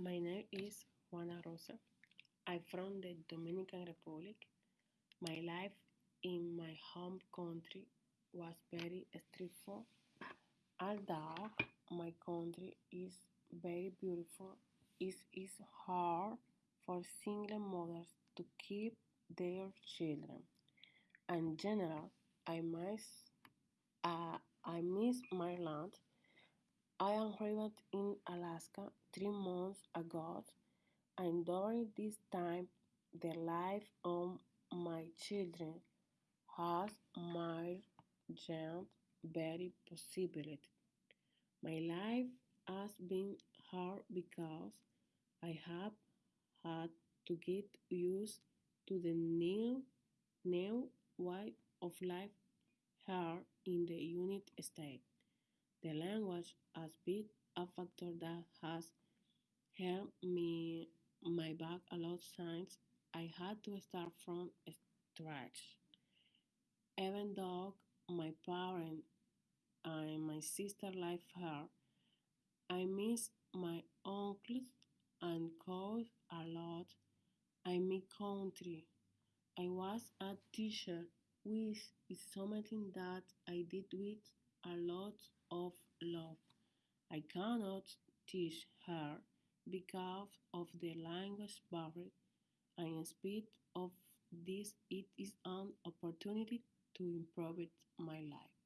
My name is Juana Rosa. I'm from the Dominican Republic. My life in my home country was very stressful. Although my country is very beautiful, it is hard for single mothers to keep their children. In general, I miss, uh, I miss my land. I arrived in Alaska three months ago, and during this time, the life of my children has changed very possibly. My life has been hard because I have had to get used to the new new way of life here in the United States. The language has been a factor that has held me my back a lot since I had to start from scratch. Even though my parents and my sister live here, I miss my uncles and cousins a lot. I miss country. I was a teacher, which is something that I did with a lot cannot teach her because of the language barrier, and in spite of this, it is an opportunity to improve my life.